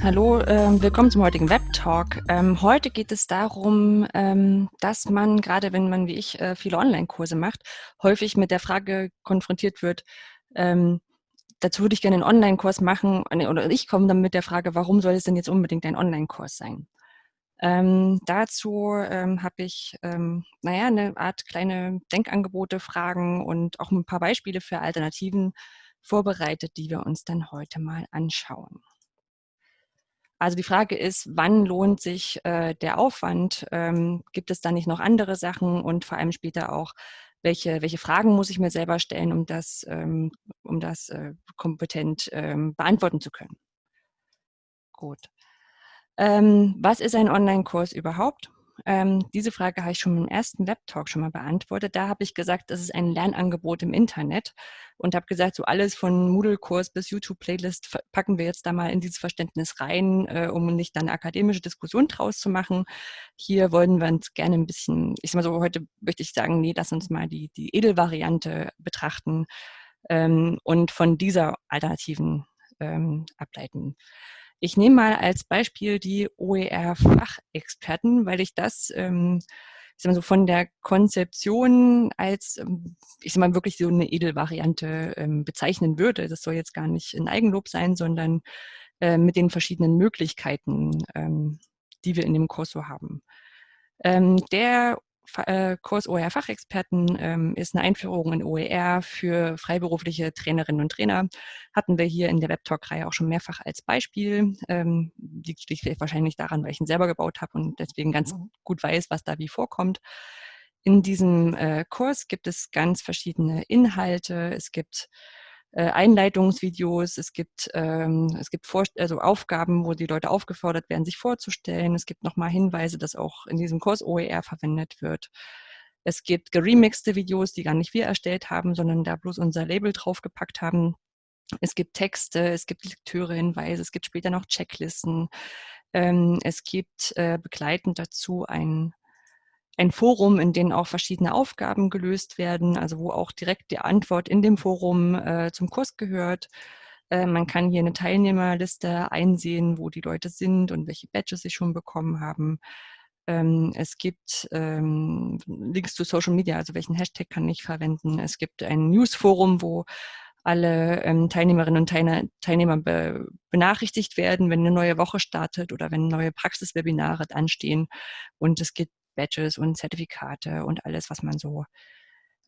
Hallo, äh, willkommen zum heutigen Web-Talk. Ähm, heute geht es darum, ähm, dass man, gerade wenn man wie ich äh, viele Online-Kurse macht, häufig mit der Frage konfrontiert wird, ähm, dazu würde ich gerne einen Online-Kurs machen, oder ich komme dann mit der Frage, warum soll es denn jetzt unbedingt ein Online-Kurs sein? Ähm, dazu ähm, habe ich, ähm, naja, eine Art kleine Denkangebote, Fragen und auch ein paar Beispiele für Alternativen vorbereitet, die wir uns dann heute mal anschauen. Also die Frage ist, wann lohnt sich äh, der Aufwand? Ähm, gibt es da nicht noch andere Sachen? Und vor allem später auch, welche, welche Fragen muss ich mir selber stellen, um das, ähm, um das äh, kompetent ähm, beantworten zu können? Gut. Ähm, was ist ein Online-Kurs überhaupt? Ähm, diese Frage habe ich schon im ersten Web-Talk schon mal beantwortet. Da habe ich gesagt, das ist ein Lernangebot im Internet und habe gesagt, so alles von Moodle-Kurs bis YouTube-Playlist packen wir jetzt da mal in dieses Verständnis rein, äh, um nicht dann eine akademische Diskussion draus zu machen. Hier wollen wir uns gerne ein bisschen, ich sag mal so, heute möchte ich sagen, nee, lass uns mal die, die Edelvariante betrachten ähm, und von dieser Alternativen ähm, ableiten. Ich nehme mal als Beispiel die OER-Fachexperten, weil ich das ähm, ich sag mal so von der Konzeption als, ähm, ich sag mal, wirklich so eine Edelvariante ähm, bezeichnen würde. Das soll jetzt gar nicht ein Eigenlob sein, sondern äh, mit den verschiedenen Möglichkeiten, ähm, die wir in dem Kurs so haben. Ähm, der Kurs OER Fachexperten ähm, ist eine Einführung in OER für freiberufliche Trainerinnen und Trainer. Hatten wir hier in der Webtalk-Reihe auch schon mehrfach als Beispiel. Ähm, liegt schlichtweg wahrscheinlich daran, weil ich ihn selber gebaut habe und deswegen ganz mhm. gut weiß, was da wie vorkommt. In diesem äh, Kurs gibt es ganz verschiedene Inhalte. Es gibt äh, Einleitungsvideos, es gibt, ähm, es gibt Vor also Aufgaben, wo die Leute aufgefordert werden, sich vorzustellen. Es gibt nochmal Hinweise, dass auch in diesem Kurs OER verwendet wird. Es gibt geremixte Videos, die gar nicht wir erstellt haben, sondern da bloß unser Label draufgepackt haben. Es gibt Texte, es gibt Lektürehinweise, es gibt später noch Checklisten. Ähm, es gibt äh, begleitend dazu ein ein Forum, in dem auch verschiedene Aufgaben gelöst werden, also wo auch direkt die Antwort in dem Forum äh, zum Kurs gehört. Äh, man kann hier eine Teilnehmerliste einsehen, wo die Leute sind und welche Badges sie schon bekommen haben. Ähm, es gibt ähm, Links zu Social Media, also welchen Hashtag kann ich verwenden. Es gibt ein Newsforum, wo alle ähm, Teilnehmerinnen und Teilnehmer be benachrichtigt werden, wenn eine neue Woche startet oder wenn neue Praxiswebinare anstehen. Und es gibt Badges und Zertifikate und alles, was man so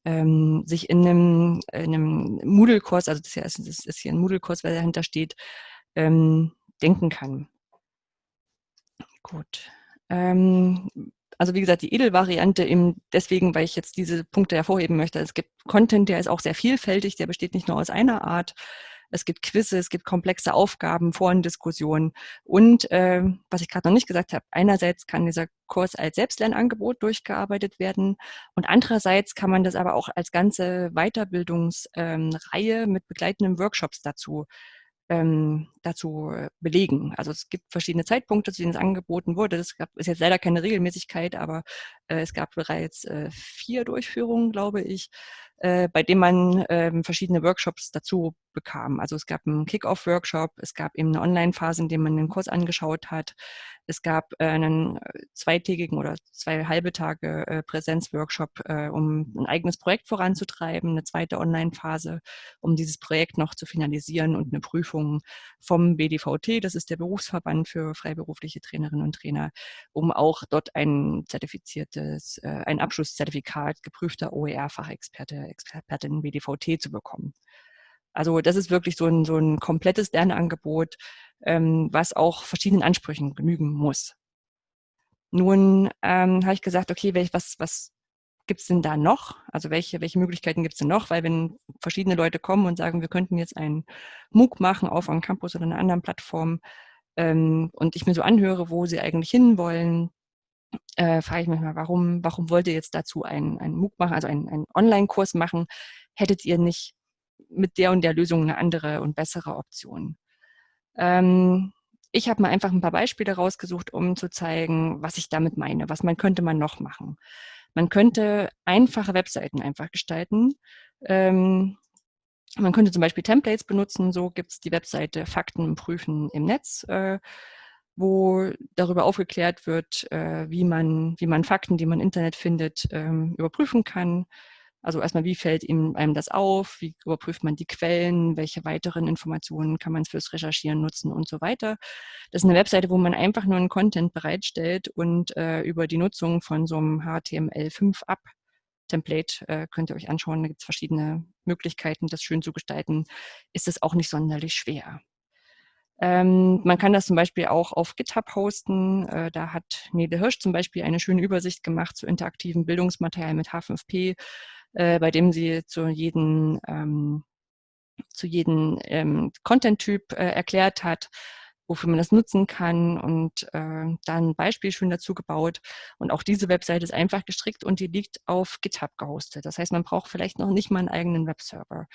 ähm, sich in einem, in einem Moodle-Kurs, also das ist, das ist hier ein Moodle-Kurs, weil dahinter steht, ähm, denken kann. Gut. Ähm, also wie gesagt, die Edelvariante eben deswegen, weil ich jetzt diese Punkte hervorheben möchte. Es gibt Content, der ist auch sehr vielfältig, der besteht nicht nur aus einer Art, es gibt Quizze, es gibt komplexe Aufgaben, Forendiskussionen. Und äh, was ich gerade noch nicht gesagt habe, einerseits kann dieser Kurs als Selbstlernangebot durchgearbeitet werden und andererseits kann man das aber auch als ganze Weiterbildungsreihe ähm, mit begleitenden Workshops dazu ähm, dazu äh, belegen. Also es gibt verschiedene Zeitpunkte, zu denen es angeboten wurde. Das gab, ist jetzt leider keine Regelmäßigkeit, aber äh, es gab bereits äh, vier Durchführungen, glaube ich, äh, bei denen man ähm, verschiedene Workshops dazu bekam. Also es gab einen Kick-Off-Workshop, es gab eben eine Online-Phase, in der man den Kurs angeschaut hat. Es gab äh, einen äh, zweitägigen oder zwei halbe Tage äh, Präsenzworkshop, äh, um ein eigenes Projekt voranzutreiben, eine zweite Online-Phase, um dieses Projekt noch zu finalisieren und eine Prüfung vom BDVT, das ist der Berufsverband für freiberufliche Trainerinnen und Trainer, um auch dort ein zertifiziertes, äh, ein Abschlusszertifikat geprüfter OER-Fachexperte, Expertin BDVT zu bekommen. Also das ist wirklich so ein, so ein komplettes Lernangebot, ähm, was auch verschiedenen Ansprüchen genügen muss. Nun ähm, habe ich gesagt, okay, welch, was, was gibt es denn da noch? Also welche, welche Möglichkeiten gibt es denn noch? Weil wenn verschiedene Leute kommen und sagen, wir könnten jetzt einen MOOC machen auf einem Campus oder einer anderen Plattform ähm, und ich mir so anhöre, wo sie eigentlich hinwollen, äh, frage ich mich mal, warum, warum wollt ihr jetzt dazu einen, einen MOOC machen, also einen, einen Online-Kurs machen? Hättet ihr nicht mit der und der Lösung eine andere und bessere Option. Ähm, ich habe mal einfach ein paar Beispiele rausgesucht, um zu zeigen, was ich damit meine, was man könnte man noch machen. Man könnte einfache Webseiten einfach gestalten, ähm, Man könnte zum Beispiel Templates benutzen. So gibt es die Webseite Fakten prüfen im Netz, äh, wo darüber aufgeklärt wird, äh, wie, man, wie man Fakten, die man im Internet findet, ähm, überprüfen kann. Also erstmal, wie fällt einem das auf? Wie überprüft man die Quellen? Welche weiteren Informationen kann man fürs Recherchieren nutzen und so weiter? Das ist eine Webseite, wo man einfach nur einen Content bereitstellt und äh, über die Nutzung von so einem HTML5-Up Template äh, könnt ihr euch anschauen. Da gibt es verschiedene Möglichkeiten, das schön zu gestalten. Ist es auch nicht sonderlich schwer. Ähm, man kann das zum Beispiel auch auf GitHub hosten. Äh, da hat Nele Hirsch zum Beispiel eine schöne Übersicht gemacht zu interaktiven Bildungsmaterial mit H5P, äh, bei dem sie zu jedem ähm, zu jedem ähm, Content-Typ äh, erklärt hat, wofür man das nutzen kann und äh, dann ein Beispiel schön dazu gebaut. Und auch diese Webseite ist einfach gestrickt und die liegt auf GitHub gehostet. Das heißt, man braucht vielleicht noch nicht mal einen eigenen Webserver.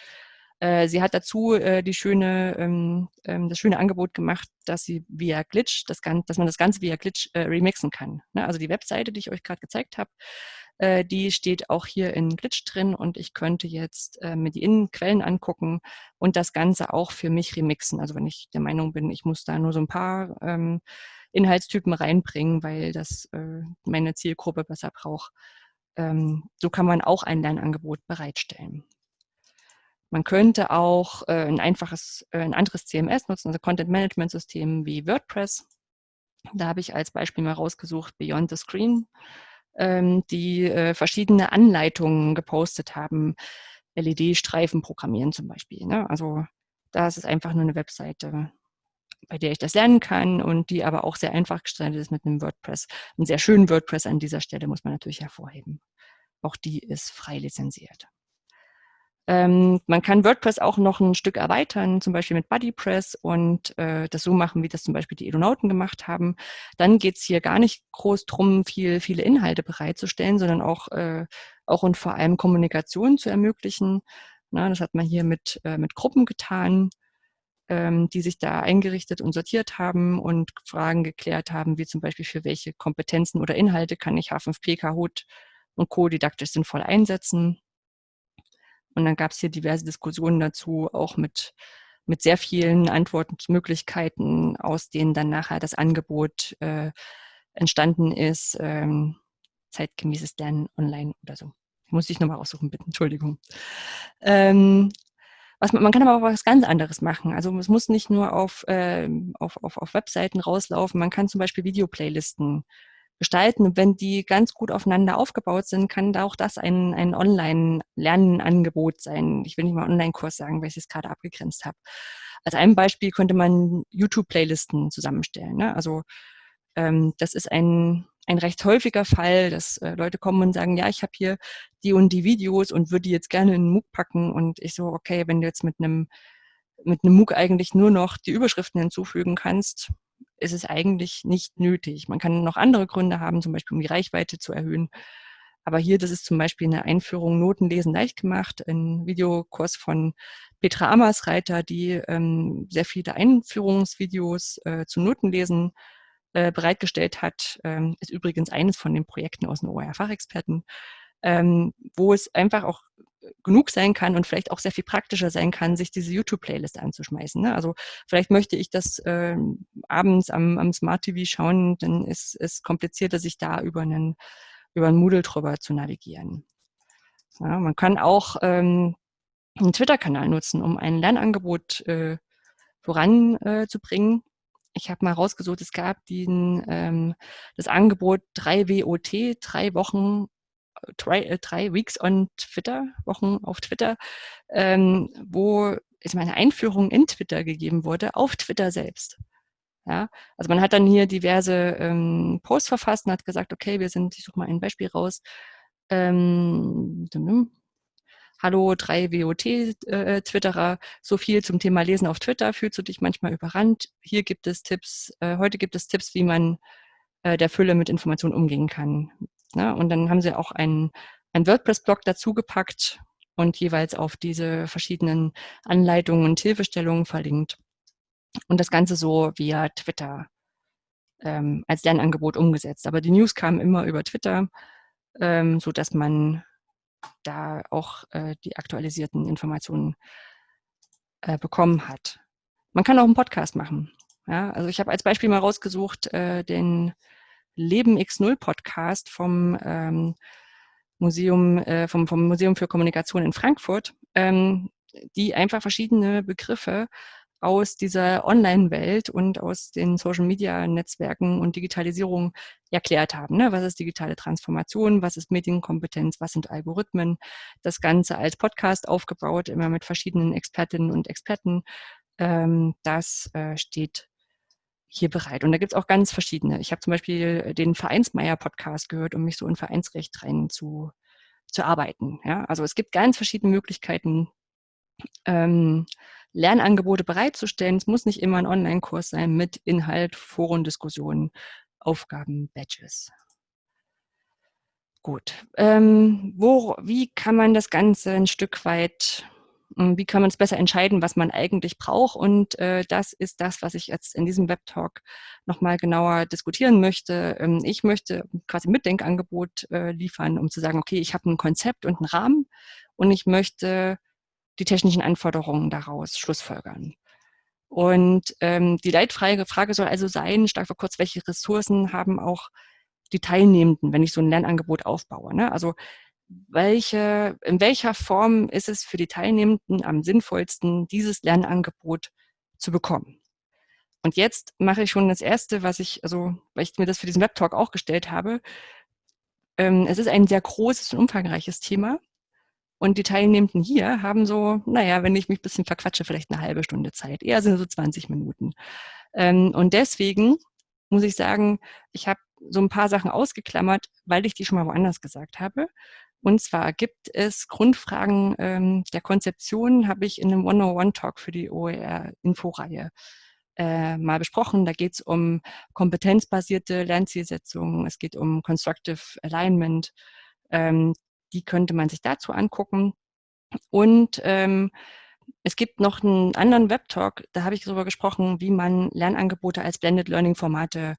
Äh, sie hat dazu äh, die schöne, ähm, ähm, das schöne Angebot gemacht, dass sie via Glitch, das Ganze, dass man das Ganze via Glitch äh, remixen kann. Ne? Also die Webseite, die ich euch gerade gezeigt habe, äh, die steht auch hier in Glitch drin und ich könnte jetzt äh, mir die Innenquellen angucken und das Ganze auch für mich remixen. Also wenn ich der Meinung bin, ich muss da nur so ein paar ähm, Inhaltstypen reinbringen, weil das äh, meine Zielgruppe besser braucht. Ähm, so kann man auch ein Lernangebot bereitstellen. Man könnte auch äh, ein einfaches, äh, ein anderes CMS nutzen, also Content Management System wie WordPress. Da habe ich als Beispiel mal rausgesucht Beyond the Screen, ähm, die äh, verschiedene Anleitungen gepostet haben. LED-Streifen programmieren zum Beispiel. Ne? Also das ist einfach nur eine Webseite, bei der ich das lernen kann und die aber auch sehr einfach gestaltet ist mit einem WordPress. Einen sehr schönen WordPress an dieser Stelle muss man natürlich hervorheben. Auch die ist frei lizenziert. Ähm, man kann WordPress auch noch ein Stück erweitern, zum Beispiel mit BuddyPress und äh, das so machen, wie das zum Beispiel die Edonauten gemacht haben. Dann geht es hier gar nicht groß drum, viel, viele Inhalte bereitzustellen, sondern auch, äh, auch und vor allem Kommunikation zu ermöglichen. Na, das hat man hier mit, äh, mit Gruppen getan, ähm, die sich da eingerichtet und sortiert haben und Fragen geklärt haben, wie zum Beispiel für welche Kompetenzen oder Inhalte kann ich H5P, Kahoot und Co. didaktisch sinnvoll einsetzen. Und dann gab es hier diverse Diskussionen dazu, auch mit, mit sehr vielen Antwortmöglichkeiten, aus denen dann nachher das Angebot äh, entstanden ist, ähm, zeitgemäßes Lernen online oder so. Muss ich nochmal aussuchen, bitte, Entschuldigung. Ähm, was man, kann aber auch was ganz anderes machen. Also es muss nicht nur auf, äh, auf, auf, auf Webseiten rauslaufen. Man kann zum Beispiel Videoplaylisten gestalten. Und wenn die ganz gut aufeinander aufgebaut sind, kann da auch das ein, ein Online-Lernangebot sein. Ich will nicht mal Online-Kurs sagen, weil ich es gerade abgegrenzt habe. Als ein Beispiel könnte man YouTube-Playlisten zusammenstellen. Ne? Also ähm, das ist ein, ein recht häufiger Fall, dass äh, Leute kommen und sagen, ja, ich habe hier die und die Videos und würde die jetzt gerne in einen MOOC packen. Und ich so, okay, wenn du jetzt mit einem mit einem MOOC eigentlich nur noch die Überschriften hinzufügen kannst, ist es eigentlich nicht nötig. Man kann noch andere Gründe haben, zum Beispiel um die Reichweite zu erhöhen. Aber hier, das ist zum Beispiel eine Einführung Notenlesen leicht gemacht, ein Videokurs von Petra Amersreiter, die ähm, sehr viele Einführungsvideos äh, zu Notenlesen äh, bereitgestellt hat. Ähm, ist übrigens eines von den Projekten aus den OER-Fachexperten, ähm, wo es einfach auch genug sein kann und vielleicht auch sehr viel praktischer sein kann, sich diese YouTube-Playlist anzuschmeißen. Ne? Also vielleicht möchte ich das äh, abends am, am Smart TV schauen, dann ist es komplizierter, sich da über einen, über einen Moodle drüber zu navigieren. Ja, man kann auch ähm, einen Twitter-Kanal nutzen, um ein Lernangebot äh, voranzubringen. Äh, ich habe mal rausgesucht, es gab den, ähm, das Angebot 3WOT, drei Wochen drei, äh, drei Weeks on Twitter, Wochen auf Twitter, ähm, wo es meine Einführung in Twitter gegeben wurde, auf Twitter selbst. Ja, also man hat dann hier diverse ähm, Posts verfasst und hat gesagt, okay, wir sind, ich suche mal ein Beispiel raus. Ähm, Hallo, drei WOT-Twitterer, äh, so viel zum Thema Lesen auf Twitter. Fühlst du dich manchmal überrannt? Hier gibt es Tipps, äh, heute gibt es Tipps, wie man äh, der Fülle mit Informationen umgehen kann. Ne? Und dann haben sie auch einen, einen WordPress-Blog dazugepackt und jeweils auf diese verschiedenen Anleitungen und Hilfestellungen verlinkt. Und das Ganze so via Twitter ähm, als Lernangebot umgesetzt. Aber die News kamen immer über Twitter, ähm, so dass man da auch äh, die aktualisierten Informationen äh, bekommen hat. Man kann auch einen Podcast machen. Ja, also ich habe als Beispiel mal rausgesucht äh, den Leben X0 Podcast vom ähm, Museum, äh, vom, vom Museum für Kommunikation in Frankfurt, ähm, die einfach verschiedene Begriffe aus dieser Online-Welt und aus den Social-Media-Netzwerken und Digitalisierung erklärt haben. Ne? Was ist digitale Transformation? Was ist Medienkompetenz? Was sind Algorithmen? Das Ganze als Podcast aufgebaut, immer mit verschiedenen Expertinnen und Experten. Ähm, das äh, steht hier bereit. Und da gibt es auch ganz verschiedene. Ich habe zum Beispiel den Vereinsmeier-Podcast gehört, um mich so in Vereinsrecht rein zu, zu arbeiten. Ja? Also es gibt ganz verschiedene Möglichkeiten, ähm, Lernangebote bereitzustellen. Es muss nicht immer ein Online-Kurs sein mit Inhalt, Forendiskussionen, Aufgaben, Badges. Gut. Ähm, wo, wie kann man das Ganze ein Stück weit, wie kann man es besser entscheiden, was man eigentlich braucht? Und äh, das ist das, was ich jetzt in diesem Webtalk nochmal genauer diskutieren möchte. Ähm, ich möchte quasi ein Mitdenkangebot äh, liefern, um zu sagen, okay, ich habe ein Konzept und einen Rahmen und ich möchte die technischen Anforderungen daraus schlussfolgern. Und ähm, die Leitfrage Frage soll also sein, stark vor kurz, welche Ressourcen haben auch die Teilnehmenden, wenn ich so ein Lernangebot aufbaue. Ne? Also welche, in welcher Form ist es für die Teilnehmenden am sinnvollsten, dieses Lernangebot zu bekommen? Und jetzt mache ich schon das Erste, was ich, also weil ich mir das für diesen Webtalk auch gestellt habe. Ähm, es ist ein sehr großes und umfangreiches Thema. Und die Teilnehmenden hier haben so, naja, wenn ich mich ein bisschen verquatsche, vielleicht eine halbe Stunde Zeit. Eher sind so 20 Minuten. Ähm, und deswegen muss ich sagen, ich habe so ein paar Sachen ausgeklammert, weil ich die schon mal woanders gesagt habe. Und zwar gibt es Grundfragen ähm, der Konzeption, habe ich in einem 101-Talk für die OER-Inforeihe äh, mal besprochen. Da geht es um kompetenzbasierte Lernzielsetzungen, es geht um Constructive Alignment, ähm, die könnte man sich dazu angucken. Und ähm, es gibt noch einen anderen Webtalk, da habe ich darüber gesprochen, wie man Lernangebote als Blended Learning Formate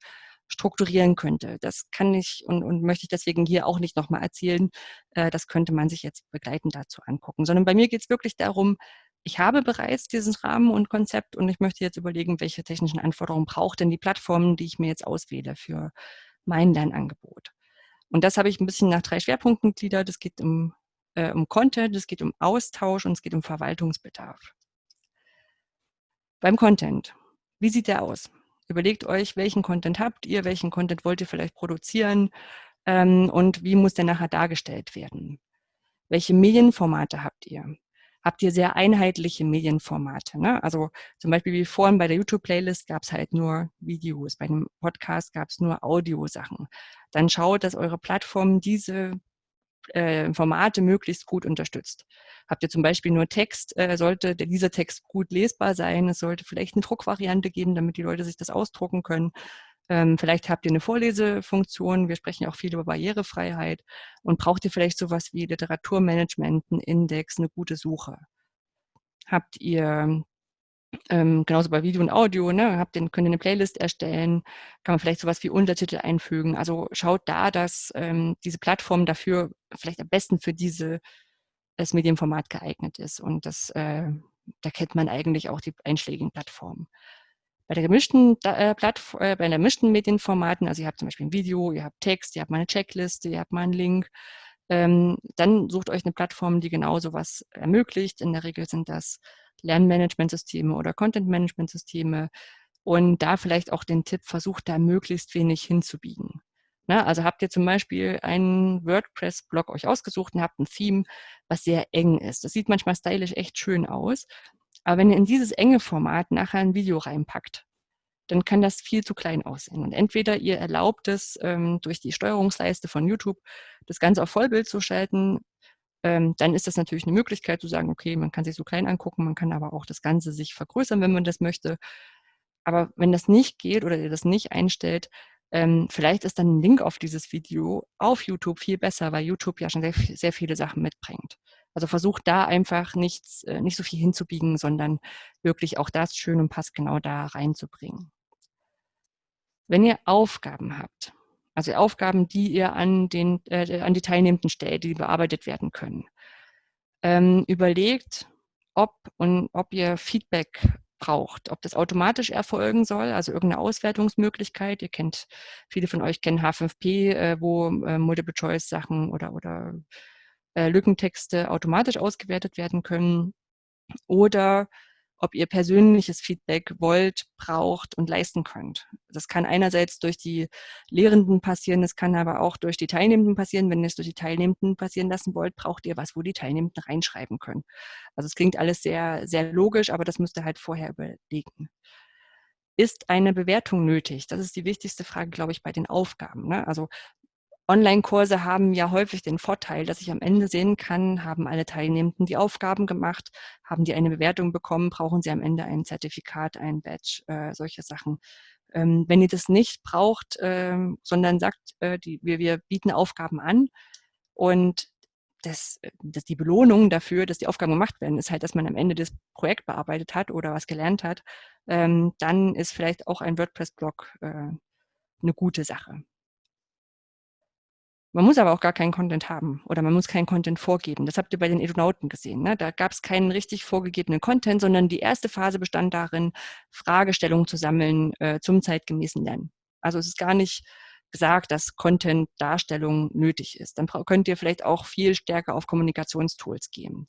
strukturieren könnte. Das kann ich und, und möchte ich deswegen hier auch nicht nochmal erzählen. Äh, das könnte man sich jetzt begleitend dazu angucken. Sondern bei mir geht es wirklich darum, ich habe bereits diesen Rahmen und Konzept und ich möchte jetzt überlegen, welche technischen Anforderungen braucht denn die Plattform, die ich mir jetzt auswähle für mein Lernangebot. Und das habe ich ein bisschen nach drei Schwerpunkten gliedert. Es geht um, äh, um Content, es geht um Austausch und es geht um Verwaltungsbedarf. Beim Content, wie sieht der aus? Überlegt euch, welchen Content habt ihr, welchen Content wollt ihr vielleicht produzieren ähm, und wie muss der nachher dargestellt werden? Welche Medienformate habt ihr? habt ihr sehr einheitliche Medienformate. Ne? Also zum Beispiel wie vorhin bei der YouTube-Playlist gab es halt nur Videos, bei einem Podcast gab es nur Audiosachen. Dann schaut, dass eure Plattform diese äh, Formate möglichst gut unterstützt. Habt ihr zum Beispiel nur Text, äh, sollte dieser Text gut lesbar sein. Es sollte vielleicht eine Druckvariante geben, damit die Leute sich das ausdrucken können. Ähm, vielleicht habt ihr eine Vorlesefunktion. Wir sprechen auch viel über Barrierefreiheit. Und braucht ihr vielleicht sowas wie Literaturmanagement, einen Index, eine gute Suche? Habt ihr ähm, genauso bei Video und Audio, ne, habt ihr, könnt ihr eine Playlist erstellen, kann man vielleicht sowas wie Untertitel einfügen. Also schaut da, dass ähm, diese Plattform dafür vielleicht am besten für diese, das Medienformat geeignet ist. Und das, äh, da kennt man eigentlich auch die einschlägigen Plattformen. Bei der gemischten äh, Plattform, äh, bei der gemischten Medienformaten, also ihr habt zum Beispiel ein Video, ihr habt Text, ihr habt mal eine Checkliste, ihr habt mal einen Link, ähm, dann sucht euch eine Plattform, die genau sowas ermöglicht. In der Regel sind das Lernmanagementsysteme oder Content-Management-Systeme. Und da vielleicht auch den Tipp, versucht da möglichst wenig hinzubiegen. Na, also habt ihr zum Beispiel einen WordPress-Blog euch ausgesucht und habt ein Theme, was sehr eng ist. Das sieht manchmal stylisch echt schön aus. Aber wenn ihr in dieses enge Format nachher ein Video reinpackt, dann kann das viel zu klein aussehen. Und entweder ihr erlaubt es ähm, durch die Steuerungsleiste von YouTube, das Ganze auf Vollbild zu schalten, ähm, dann ist das natürlich eine Möglichkeit zu sagen, okay, man kann sich so klein angucken, man kann aber auch das Ganze sich vergrößern, wenn man das möchte. Aber wenn das nicht geht oder ihr das nicht einstellt, ähm, vielleicht ist dann ein Link auf dieses Video auf YouTube viel besser, weil YouTube ja schon sehr, sehr viele Sachen mitbringt. Also versucht da einfach nichts, äh, nicht so viel hinzubiegen, sondern wirklich auch das schön und passgenau da reinzubringen. Wenn ihr Aufgaben habt, also Aufgaben, die ihr an, den, äh, an die Teilnehmenden stellt, die bearbeitet werden können, ähm, überlegt, ob und ob ihr Feedback braucht, ob das automatisch erfolgen soll, also irgendeine Auswertungsmöglichkeit. Ihr kennt, viele von euch kennen H5P, äh, wo äh, Multiple-Choice-Sachen oder, oder äh, Lückentexte automatisch ausgewertet werden können. Oder ob ihr persönliches Feedback wollt, braucht und leisten könnt. Das kann einerseits durch die Lehrenden passieren, es kann aber auch durch die Teilnehmenden passieren. Wenn ihr es durch die Teilnehmenden passieren lassen wollt, braucht ihr was, wo die Teilnehmenden reinschreiben können. Also es klingt alles sehr, sehr logisch, aber das müsst ihr halt vorher überlegen. Ist eine Bewertung nötig? Das ist die wichtigste Frage, glaube ich, bei den Aufgaben. Ne? Also Online-Kurse haben ja häufig den Vorteil, dass ich am Ende sehen kann, haben alle Teilnehmenden die Aufgaben gemacht, haben die eine Bewertung bekommen, brauchen sie am Ende ein Zertifikat, ein Badge, äh, solche Sachen. Ähm, wenn ihr das nicht braucht, äh, sondern sagt, äh, die, wir, wir bieten Aufgaben an und das, das, die Belohnung dafür, dass die Aufgaben gemacht werden, ist halt, dass man am Ende das Projekt bearbeitet hat oder was gelernt hat, ähm, dann ist vielleicht auch ein WordPress-Blog äh, eine gute Sache. Man muss aber auch gar keinen Content haben oder man muss keinen Content vorgeben. Das habt ihr bei den Edunauten gesehen. Ne? Da gab es keinen richtig vorgegebenen Content, sondern die erste Phase bestand darin, Fragestellungen zu sammeln äh, zum zeitgemäßen Lernen. Also es ist gar nicht gesagt, dass Content-Darstellung nötig ist. Dann könnt ihr vielleicht auch viel stärker auf Kommunikationstools gehen.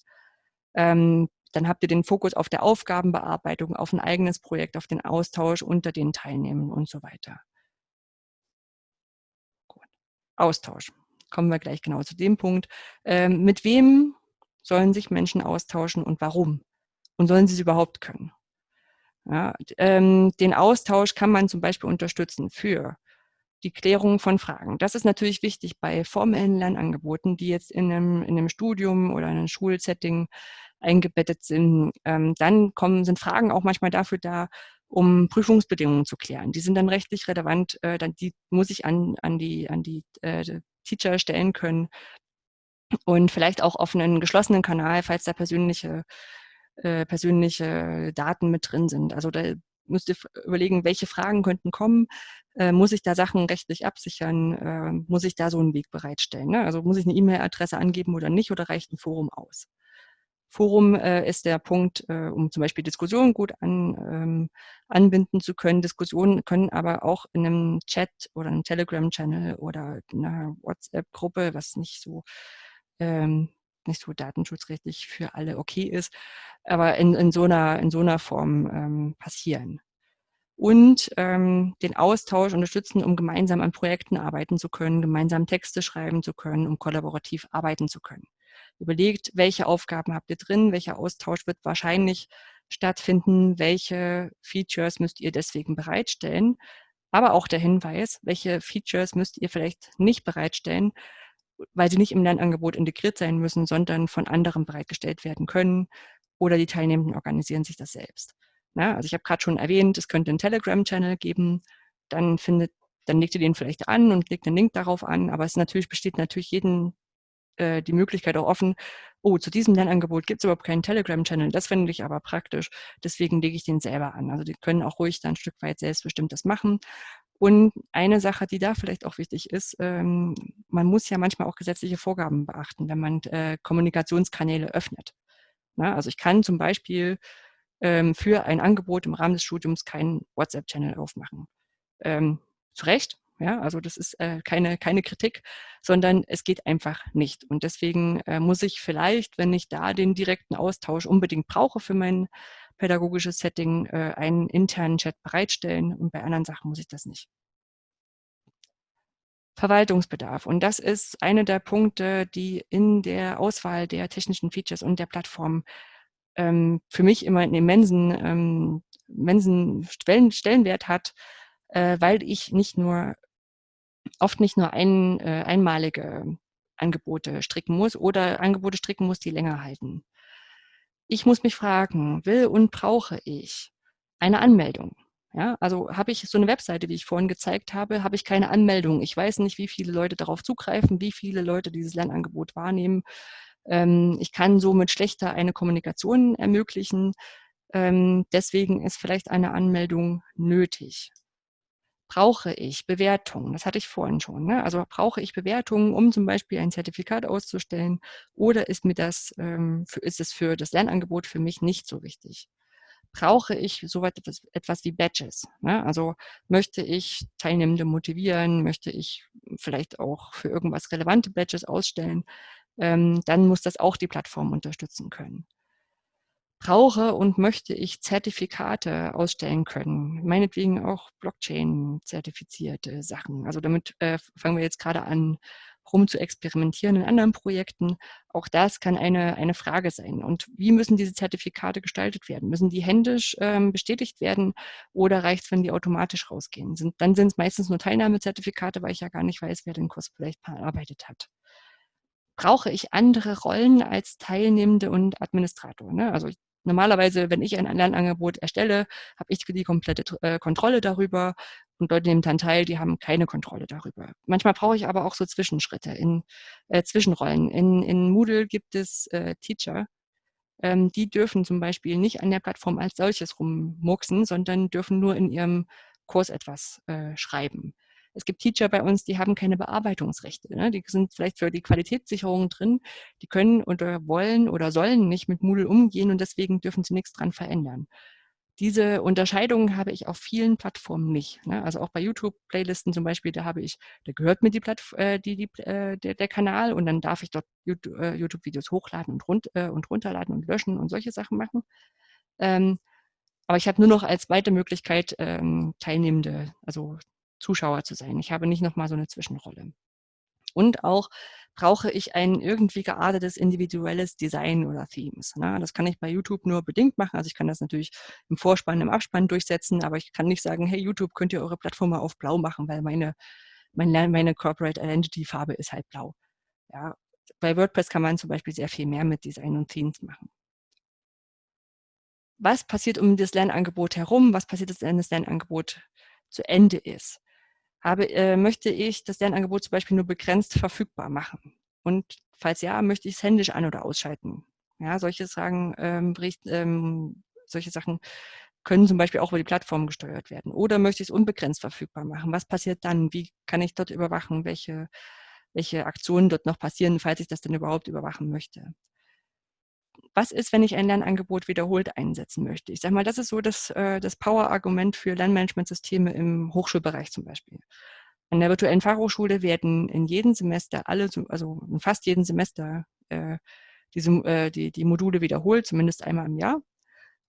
Ähm, dann habt ihr den Fokus auf der Aufgabenbearbeitung, auf ein eigenes Projekt, auf den Austausch unter den Teilnehmern und so weiter. Austausch. Kommen wir gleich genau zu dem Punkt. Ähm, mit wem sollen sich Menschen austauschen und warum? Und sollen sie es überhaupt können? Ja, ähm, den Austausch kann man zum Beispiel unterstützen für die Klärung von Fragen. Das ist natürlich wichtig bei formellen Lernangeboten, die jetzt in einem, in einem Studium oder in einem Schulsetting eingebettet sind. Ähm, dann kommen, sind Fragen auch manchmal dafür da, um Prüfungsbedingungen zu klären. Die sind dann rechtlich relevant, äh, dann, die muss ich an, an die, an die äh, Teacher stellen können und vielleicht auch auf einen geschlossenen Kanal, falls da persönliche, äh, persönliche Daten mit drin sind. Also da müsst ihr überlegen, welche Fragen könnten kommen. Äh, muss ich da Sachen rechtlich absichern? Äh, muss ich da so einen Weg bereitstellen? Ne? Also muss ich eine E-Mail-Adresse angeben oder nicht oder reicht ein Forum aus? Forum äh, ist der Punkt, äh, um zum Beispiel Diskussionen gut an, ähm, anbinden zu können. Diskussionen können aber auch in einem Chat oder einem Telegram-Channel oder einer WhatsApp-Gruppe, was nicht so ähm, nicht so datenschutzrechtlich für alle okay ist, aber in, in, so, einer, in so einer Form ähm, passieren. Und ähm, den Austausch unterstützen, um gemeinsam an Projekten arbeiten zu können, gemeinsam Texte schreiben zu können, um kollaborativ arbeiten zu können überlegt, welche Aufgaben habt ihr drin, welcher Austausch wird wahrscheinlich stattfinden, welche Features müsst ihr deswegen bereitstellen, aber auch der Hinweis, welche Features müsst ihr vielleicht nicht bereitstellen, weil sie nicht im Lernangebot integriert sein müssen, sondern von anderen bereitgestellt werden können oder die Teilnehmenden organisieren sich das selbst. Na, also ich habe gerade schon erwähnt, es könnte einen Telegram-Channel geben, dann findet dann legt ihr den vielleicht an und legt einen Link darauf an, aber es natürlich besteht natürlich jeden äh, die Möglichkeit auch offen, oh, zu diesem Lernangebot gibt es überhaupt keinen Telegram-Channel, das finde ich aber praktisch, deswegen lege ich den selber an. Also die können auch ruhig dann ein Stück weit selbstbestimmtes machen. Und eine Sache, die da vielleicht auch wichtig ist, ähm, man muss ja manchmal auch gesetzliche Vorgaben beachten, wenn man äh, Kommunikationskanäle öffnet. Na, also ich kann zum Beispiel ähm, für ein Angebot im Rahmen des Studiums keinen WhatsApp-Channel aufmachen. Ähm, zu Recht, ja, also das ist äh, keine, keine Kritik, sondern es geht einfach nicht. Und deswegen äh, muss ich vielleicht, wenn ich da den direkten Austausch unbedingt brauche für mein pädagogisches Setting, äh, einen internen Chat bereitstellen und bei anderen Sachen muss ich das nicht. Verwaltungsbedarf. Und das ist einer der Punkte, die in der Auswahl der technischen Features und der Plattform ähm, für mich immer einen immensen, ähm, immensen Stellenwert hat, äh, weil ich nicht nur oft nicht nur ein, äh, einmalige Angebote stricken muss oder Angebote stricken muss, die länger halten. Ich muss mich fragen, will und brauche ich eine Anmeldung? Ja, also habe ich so eine Webseite, wie ich vorhin gezeigt habe, habe ich keine Anmeldung. Ich weiß nicht, wie viele Leute darauf zugreifen, wie viele Leute dieses Lernangebot wahrnehmen. Ähm, ich kann somit schlechter eine Kommunikation ermöglichen. Ähm, deswegen ist vielleicht eine Anmeldung nötig. Brauche ich Bewertungen? Das hatte ich vorhin schon. Ne? Also brauche ich Bewertungen, um zum Beispiel ein Zertifikat auszustellen oder ist mir das, ähm, ist es für das Lernangebot für mich nicht so wichtig? Brauche ich so etwas, etwas wie Badges? Ne? Also möchte ich Teilnehmende motivieren? Möchte ich vielleicht auch für irgendwas relevante Badges ausstellen? Ähm, dann muss das auch die Plattform unterstützen können brauche und möchte ich Zertifikate ausstellen können, meinetwegen auch Blockchain-zertifizierte Sachen. Also damit äh, fangen wir jetzt gerade an, rum zu experimentieren in anderen Projekten. Auch das kann eine, eine Frage sein. Und wie müssen diese Zertifikate gestaltet werden? Müssen die händisch ähm, bestätigt werden oder reicht es, wenn die automatisch rausgehen? Sind, dann sind es meistens nur Teilnahmezertifikate, weil ich ja gar nicht weiß, wer den Kurs vielleicht bearbeitet hat brauche ich andere Rollen als Teilnehmende und Administrator. Ne? Also Normalerweise, wenn ich ein Lernangebot erstelle, habe ich die komplette äh, Kontrolle darüber und Leute nehmen dann teil, die haben keine Kontrolle darüber. Manchmal brauche ich aber auch so Zwischenschritte, in äh, Zwischenrollen. In, in Moodle gibt es äh, Teacher, ähm, die dürfen zum Beispiel nicht an der Plattform als solches rummurksen, sondern dürfen nur in ihrem Kurs etwas äh, schreiben. Es gibt Teacher bei uns, die haben keine Bearbeitungsrechte. Ne? Die sind vielleicht für die Qualitätssicherung drin. Die können oder wollen oder sollen nicht mit Moodle umgehen und deswegen dürfen sie nichts dran verändern. Diese Unterscheidung habe ich auf vielen Plattformen nicht. Ne? Also auch bei YouTube-Playlisten zum Beispiel, da habe ich, da gehört mir die, Plattf äh, die, die äh, der, der, Kanal und dann darf ich dort äh, YouTube-Videos hochladen und, run äh, und runterladen und löschen und solche Sachen machen. Ähm, aber ich habe nur noch als zweite Möglichkeit ähm, Teilnehmende, also Zuschauer zu sein. Ich habe nicht nochmal so eine Zwischenrolle. Und auch brauche ich ein irgendwie geartetes individuelles Design oder Themes. Ne? Das kann ich bei YouTube nur bedingt machen. Also ich kann das natürlich im Vorspann, im Abspann durchsetzen, aber ich kann nicht sagen, hey YouTube, könnt ihr eure Plattform mal auf blau machen, weil meine, meine, meine Corporate Identity Farbe ist halt blau. Ja, bei WordPress kann man zum Beispiel sehr viel mehr mit Design und Themes machen. Was passiert um das Lernangebot herum? Was passiert, wenn das Lernangebot zu Ende ist? Habe, äh, möchte ich das Lernangebot zum Beispiel nur begrenzt verfügbar machen? Und falls ja, möchte ich es händisch an- oder ausschalten? Ja, solche Sachen, ähm, Bericht, ähm, solche Sachen können zum Beispiel auch über die Plattform gesteuert werden. Oder möchte ich es unbegrenzt verfügbar machen? Was passiert dann? Wie kann ich dort überwachen? Welche, welche Aktionen dort noch passieren, falls ich das denn überhaupt überwachen möchte? Was ist, wenn ich ein Lernangebot wiederholt einsetzen möchte? Ich sage mal, das ist so das, äh, das Power-Argument für Lernmanagementsysteme im Hochschulbereich zum Beispiel. An der virtuellen Fachhochschule werden in jedem Semester alle, also in fast jedem Semester äh, diese, äh, die, die Module wiederholt, zumindest einmal im Jahr.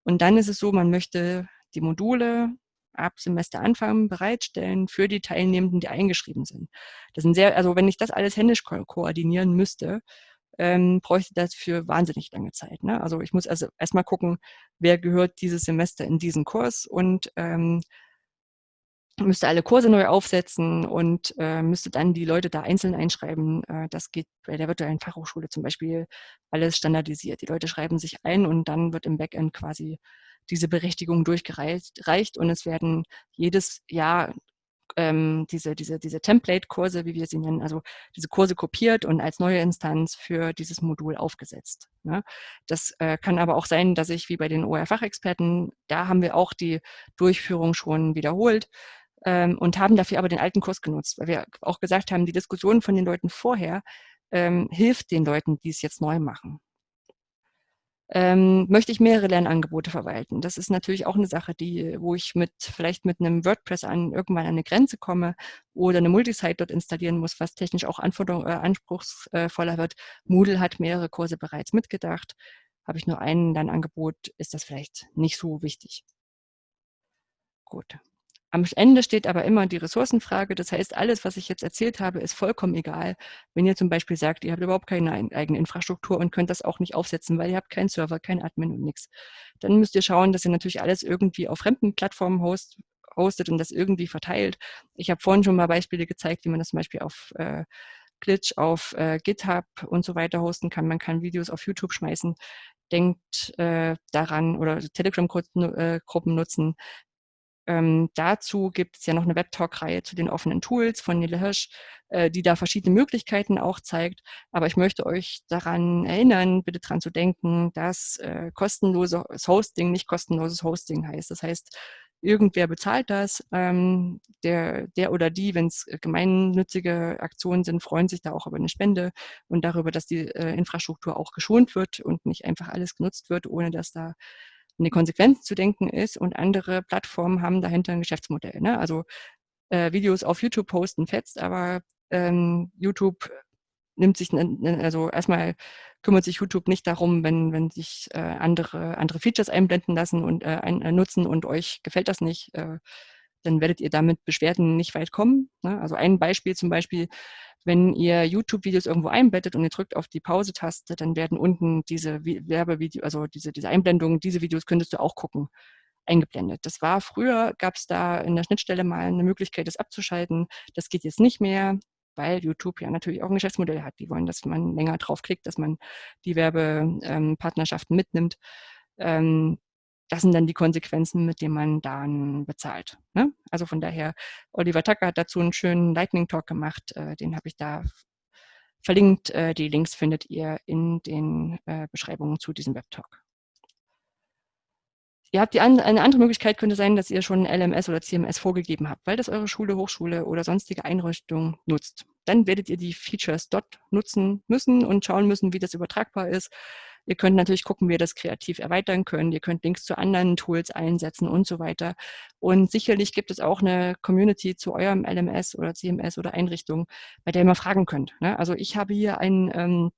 Und dann ist es so, man möchte die Module ab Semesteranfang bereitstellen für die Teilnehmenden, die eingeschrieben sind. Das sind sehr, also wenn ich das alles händisch ko koordinieren müsste, ähm, bräuchte das für wahnsinnig lange Zeit. Ne? Also ich muss also erstmal gucken, wer gehört dieses Semester in diesen Kurs und ähm, müsste alle Kurse neu aufsetzen und äh, müsste dann die Leute da einzeln einschreiben. Äh, das geht bei der virtuellen Fachhochschule zum Beispiel alles standardisiert. Die Leute schreiben sich ein und dann wird im Backend quasi diese Berechtigung durchgereicht und es werden jedes Jahr ähm, diese, diese, diese Template-Kurse, wie wir sie nennen, also diese Kurse kopiert und als neue Instanz für dieses Modul aufgesetzt. Ne? Das äh, kann aber auch sein, dass ich wie bei den OER-Fachexperten, da haben wir auch die Durchführung schon wiederholt ähm, und haben dafür aber den alten Kurs genutzt, weil wir auch gesagt haben, die Diskussion von den Leuten vorher ähm, hilft den Leuten, die es jetzt neu machen ähm, möchte ich mehrere Lernangebote verwalten. Das ist natürlich auch eine Sache, die, wo ich mit vielleicht mit einem WordPress an irgendwann an eine Grenze komme oder eine Multisite dort installieren muss, was technisch auch Anforderung, äh, anspruchsvoller wird. Moodle hat mehrere Kurse bereits mitgedacht. Habe ich nur einen Lernangebot, ist das vielleicht nicht so wichtig. Gut. Am Ende steht aber immer die Ressourcenfrage. Das heißt, alles, was ich jetzt erzählt habe, ist vollkommen egal. Wenn ihr zum Beispiel sagt, ihr habt überhaupt keine eigene Infrastruktur und könnt das auch nicht aufsetzen, weil ihr habt keinen Server, kein Admin und nichts, dann müsst ihr schauen, dass ihr natürlich alles irgendwie auf fremden Plattformen host, hostet und das irgendwie verteilt. Ich habe vorhin schon mal Beispiele gezeigt, wie man das zum Beispiel auf äh, Glitch, auf äh, GitHub und so weiter hosten kann. Man kann Videos auf YouTube schmeißen denkt äh, daran oder Telegram-Gruppen äh, nutzen, ähm, dazu gibt es ja noch eine Webtalk-Reihe zu den offenen Tools von Nele Hirsch, äh, die da verschiedene Möglichkeiten auch zeigt. Aber ich möchte euch daran erinnern, bitte daran zu denken, dass äh, kostenloses Hosting nicht kostenloses Hosting heißt. Das heißt, Irgendwer bezahlt das. Ähm, der, der oder die, wenn es gemeinnützige Aktionen sind, freuen sich da auch über eine Spende und darüber, dass die äh, Infrastruktur auch geschont wird und nicht einfach alles genutzt wird, ohne dass da eine Konsequenz zu denken ist. Und andere Plattformen haben dahinter ein Geschäftsmodell. Ne? Also äh, Videos auf YouTube posten fetzt, aber ähm, YouTube nimmt sich, also erstmal kümmert sich YouTube nicht darum, wenn, wenn sich äh, andere, andere Features einblenden lassen und äh, ein, äh, nutzen und euch gefällt das nicht, äh, dann werdet ihr damit Beschwerden nicht weit kommen. Ne? Also ein Beispiel zum Beispiel, wenn ihr YouTube-Videos irgendwo einbettet und ihr drückt auf die Pause-Taste, dann werden unten diese Werbevideos, also diese, diese Einblendungen, diese Videos könntest du auch gucken, eingeblendet. Das war früher, gab es da in der Schnittstelle mal eine Möglichkeit, das abzuschalten. Das geht jetzt nicht mehr weil YouTube ja natürlich auch ein Geschäftsmodell hat. Die wollen, dass man länger draufklickt, dass man die Werbepartnerschaften mitnimmt. Ähm, das sind dann die Konsequenzen, mit denen man dann bezahlt. Ne? Also von daher, Oliver Tucker hat dazu einen schönen Lightning Talk gemacht, äh, den habe ich da verlinkt. Äh, die Links findet ihr in den äh, Beschreibungen zu diesem Webtalk. Ihr habt die an, eine andere Möglichkeit könnte sein, dass ihr schon LMS oder CMS vorgegeben habt, weil das eure Schule, Hochschule oder sonstige Einrichtung nutzt. Dann werdet ihr die Features dort nutzen müssen und schauen müssen, wie das übertragbar ist. Ihr könnt natürlich gucken, wie ihr das kreativ erweitern könnt. Ihr könnt Links zu anderen Tools einsetzen und so weiter. Und sicherlich gibt es auch eine Community zu eurem LMS oder CMS oder Einrichtung, bei der ihr mal fragen könnt. Ne? Also ich habe hier ein, ähm,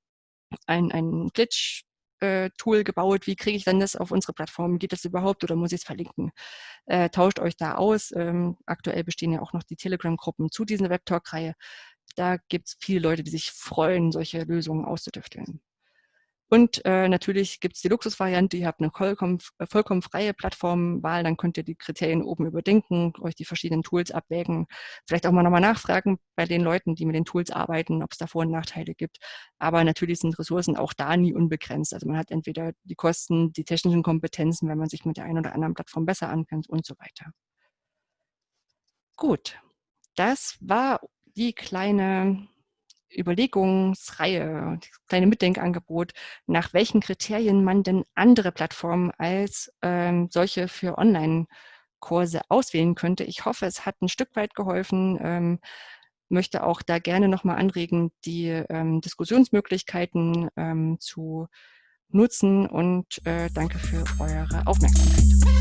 ein, ein Glitch äh, Tool gebaut, wie kriege ich dann das auf unsere Plattform? Geht das überhaupt oder muss ich es verlinken? Äh, tauscht euch da aus. Ähm, aktuell bestehen ja auch noch die Telegram-Gruppen zu dieser Webtalk-Reihe. Da gibt es viele Leute, die sich freuen, solche Lösungen auszutüfteln. Und äh, natürlich gibt es die Luxusvariante, ihr habt eine vollkommen, äh, vollkommen freie Plattformwahl, dann könnt ihr die Kriterien oben überdenken, euch die verschiedenen Tools abwägen, vielleicht auch mal nochmal nachfragen bei den Leuten, die mit den Tools arbeiten, ob es da Vor- und Nachteile gibt. Aber natürlich sind Ressourcen auch da nie unbegrenzt. Also man hat entweder die Kosten, die technischen Kompetenzen, wenn man sich mit der einen oder anderen Plattform besser ankennt und so weiter. Gut, das war die kleine Überlegungsreihe, das kleine Mitdenkangebot, nach welchen Kriterien man denn andere Plattformen als ähm, solche für Online-Kurse auswählen könnte. Ich hoffe, es hat ein Stück weit geholfen. Ähm, möchte auch da gerne nochmal anregen, die ähm, Diskussionsmöglichkeiten ähm, zu nutzen und äh, danke für eure Aufmerksamkeit.